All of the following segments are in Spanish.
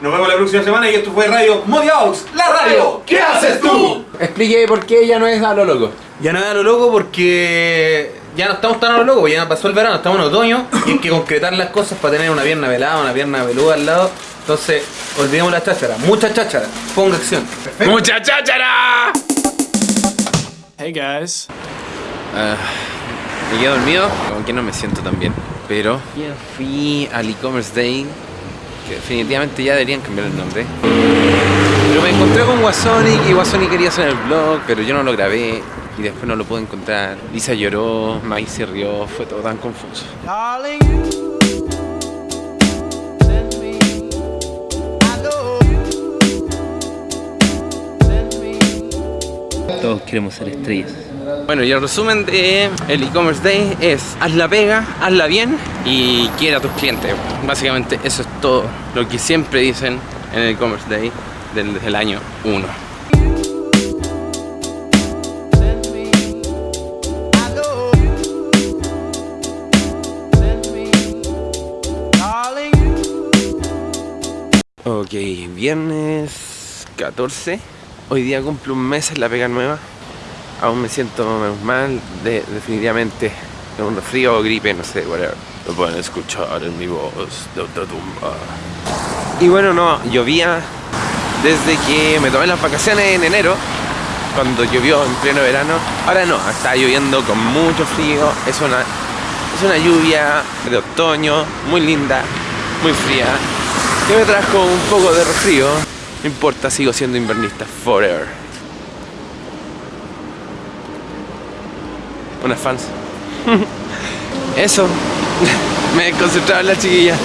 Nos vemos la próxima semana y esto fue Radio Modiaux, la radio. ¿Qué haces tú? Explique por qué ya no es a lo loco. Ya no es a lo loco porque ya no estamos tan a lo loco, porque ya pasó el verano, estamos en otoño y hay que concretar las cosas para tener una pierna velada, una pierna peluda al lado. Entonces, olvidemos la cháchara, mucha cháchara, ponga acción. ¡Mucha cháchara! Hey guys. Ah, me quedo dormido, como que no me siento tan bien. Pero ya fui al e-commerce day, definitivamente ya deberían cambiar el nombre. Pero me encontré con Wasonic y Wasonic quería hacer el vlog, pero yo no lo grabé y después no lo pude encontrar. Lisa lloró, Mai se rió, fue todo tan confuso. Todos queremos ser estrellas. Bueno, y el resumen de el e-commerce day es haz la pega, hazla bien y quiere a tus clientes. Básicamente eso es todo lo que siempre dicen en el e-commerce day desde el año 1. Send me. I know you send me. Darling, you Ok, viernes 14. Hoy día cumplo un mes en la pega nueva. Aún me siento menos mal, de, definitivamente de un resfrío o gripe, no sé, whatever. Lo pueden escuchar en mi voz de tumba. Y bueno, no, llovía desde que me tomé las vacaciones en enero, cuando llovió en pleno verano. Ahora no, está lloviendo con mucho frío. Es una, es una lluvia de otoño, muy linda, muy fría, que me trajo un poco de resfrío. No importa, sigo siendo invernista forever. Unas fans. Eso. me en la chiquilla.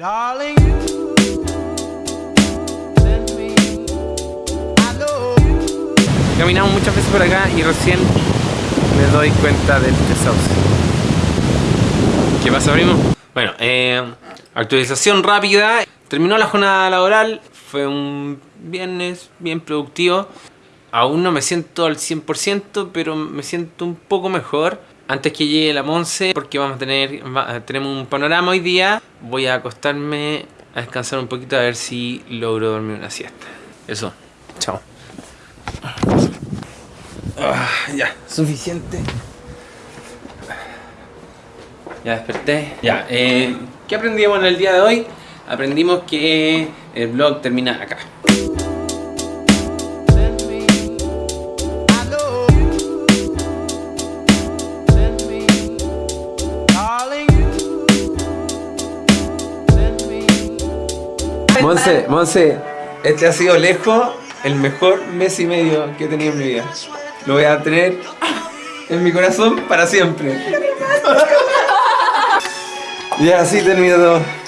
Darling, Caminamos muchas veces por acá y recién me doy cuenta del desauce. ¿Qué pasa, primo? Bueno, eh, actualización rápida. Terminó la jornada laboral. Fue un viernes bien productivo. Aún no me siento al 100%, pero me siento un poco mejor. Antes que llegue la Monse, porque vamos a tener, va- tenemos un panorama hoy día. Voy a acostarme a descansar un poquito a ver si logro dormir una siesta. Eso. Chao. Ah, ya, suficiente. Ya desperté. Ya, eh, ¿qué aprendimos en el día de hoy? Aprendimos que el vlog termina acá. Monse, Monse, este ha sido lejos el mejor mes y medio que he tenido en mi vida. Lo voy a tener en mi corazón para siempre. ya, así termino todo.